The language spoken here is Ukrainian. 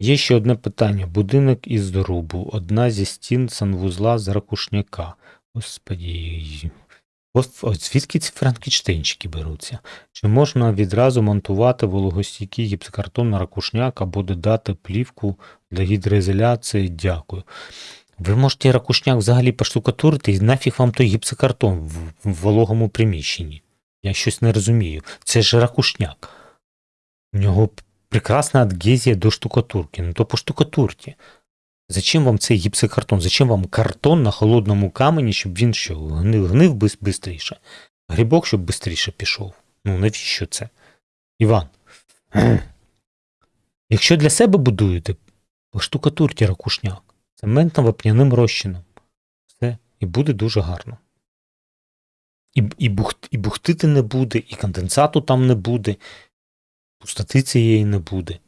Є ще одне питання. Будинок із дорубу. Одна зі стін санвузла з ракушняка. Господі. Звідки ці франкенштейнчики беруться? Чи можна відразу монтувати вологостійкий гіпсокартон на ракушняк або додати плівку для гідроізоляції? Дякую. Ви можете ракушняк взагалі поштукатурити і нафіг вам той гіпсокартон в вологому приміщенні. Я щось не розумію. Це ж ракушняк. У нього прекрасна адгезія до штукатурки. Ну то по штукатурці. Зачем вам цей гіпсокартон? Зачем вам картон на холодному камені, щоб він що, гнив, гнив швидше? Грибок, щоб швидше пішов. Ну навіщо це? Іван. Якщо для себе будуєте, поштукатурте ракушняк цементно вапняним розчином. Все, і буде дуже гарно. І, і, бухт, і бухтити не буде, і конденсату там не буде, пустоти цієї не буде.